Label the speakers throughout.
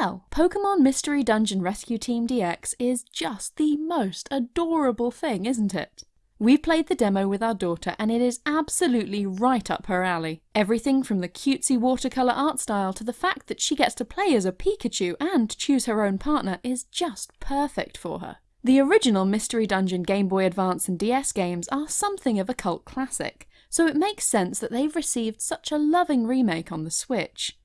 Speaker 1: Well, Pokemon Mystery Dungeon Rescue Team DX is just the most adorable thing, isn't it? We've played the demo with our daughter and it is absolutely right up her alley. Everything from the cutesy watercolour art style to the fact that she gets to play as a Pikachu and choose her own partner is just perfect for her. The original Mystery Dungeon Game Boy Advance and DS games are something of a cult classic, so it makes sense that they've received such a loving remake on the Switch.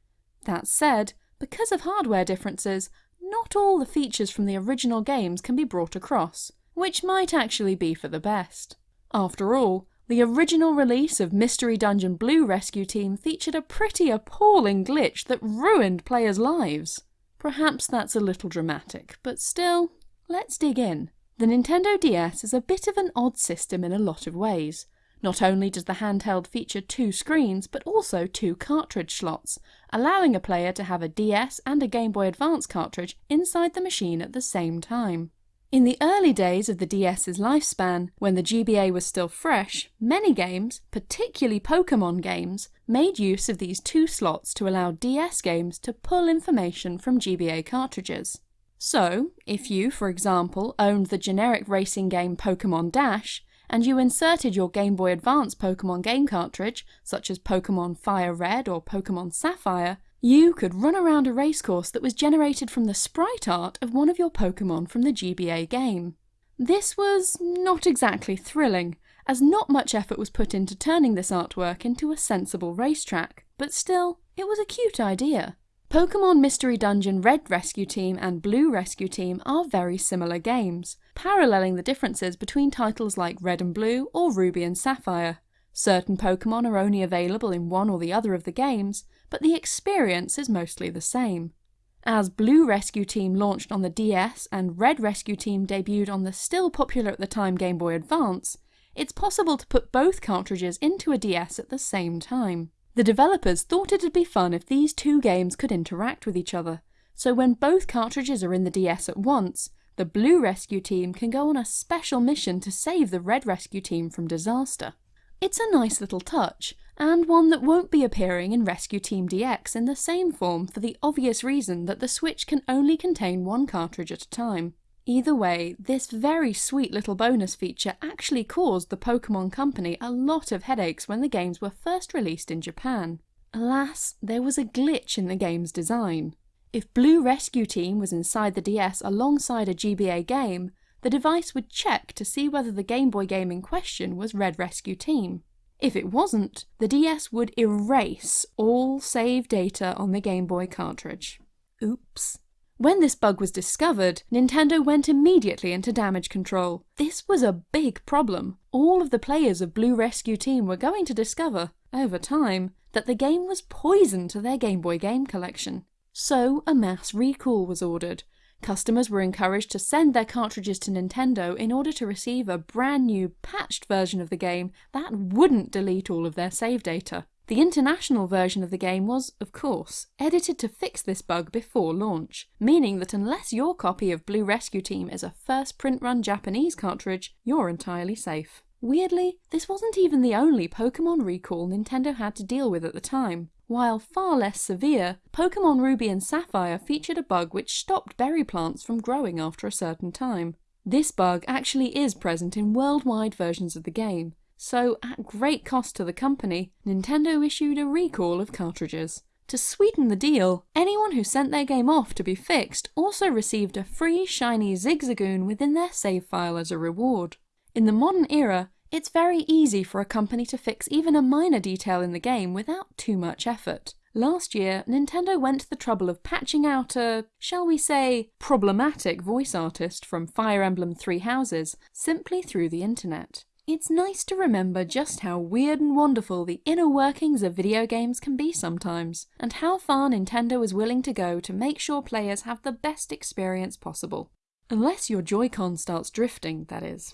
Speaker 1: That said, because of hardware differences, not all the features from the original games can be brought across, which might actually be for the best. After all, the original release of Mystery Dungeon Blue Rescue Team featured a pretty appalling glitch that ruined players' lives. Perhaps that's a little dramatic, but still, let's dig in. The Nintendo DS is a bit of an odd system in a lot of ways. Not only does the handheld feature two screens, but also two cartridge slots, allowing a player to have a DS and a Game Boy Advance cartridge inside the machine at the same time. In the early days of the DS's lifespan, when the GBA was still fresh, many games, particularly Pokemon games, made use of these two slots to allow DS games to pull information from GBA cartridges. So, if you, for example, owned the generic racing game Pokemon Dash, and you inserted your Game Boy Advance Pokemon game cartridge, such as Pokemon Fire Red or Pokemon Sapphire, you could run around a racecourse that was generated from the sprite art of one of your Pokemon from the GBA game. This was not exactly thrilling, as not much effort was put into turning this artwork into a sensible racetrack, but still, it was a cute idea. Pokemon Mystery Dungeon Red Rescue Team and Blue Rescue Team are very similar games, paralleling the differences between titles like Red and Blue or Ruby and Sapphire. Certain Pokemon are only available in one or the other of the games, but the experience is mostly the same. As Blue Rescue Team launched on the DS and Red Rescue Team debuted on the still popular at the time Game Boy Advance, it's possible to put both cartridges into a DS at the same time. The developers thought it'd be fun if these two games could interact with each other, so when both cartridges are in the DS at once, the Blue Rescue Team can go on a special mission to save the Red Rescue Team from disaster. It's a nice little touch, and one that won't be appearing in Rescue Team DX in the same form for the obvious reason that the Switch can only contain one cartridge at a time. Either way, this very sweet little bonus feature actually caused the Pokemon Company a lot of headaches when the games were first released in Japan. Alas, there was a glitch in the game's design. If Blue Rescue Team was inside the DS alongside a GBA game, the device would check to see whether the Game Boy game in question was Red Rescue Team. If it wasn't, the DS would erase all save data on the Game Boy cartridge. Oops. When this bug was discovered, Nintendo went immediately into damage control. This was a big problem. All of the players of Blue Rescue Team were going to discover, over time, that the game was poison to their Game Boy game collection. So a mass recall was ordered, Customers were encouraged to send their cartridges to Nintendo in order to receive a brand new patched version of the game that wouldn't delete all of their save data. The international version of the game was, of course, edited to fix this bug before launch, meaning that unless your copy of Blue Rescue Team is a first print run Japanese cartridge, you're entirely safe. Weirdly, this wasn't even the only Pokemon recall Nintendo had to deal with at the time. While far less severe, Pokemon Ruby and Sapphire featured a bug which stopped berry plants from growing after a certain time. This bug actually is present in worldwide versions of the game, so at great cost to the company, Nintendo issued a recall of cartridges. To sweeten the deal, anyone who sent their game off to be fixed also received a free shiny Zigzagoon within their save file as a reward. In the modern era, it's very easy for a company to fix even a minor detail in the game without too much effort. Last year, Nintendo went to the trouble of patching out a, shall we say, problematic voice artist from Fire Emblem Three Houses simply through the internet. It's nice to remember just how weird and wonderful the inner workings of video games can be sometimes, and how far Nintendo is willing to go to make sure players have the best experience possible. Unless your Joy-Con starts drifting, that is.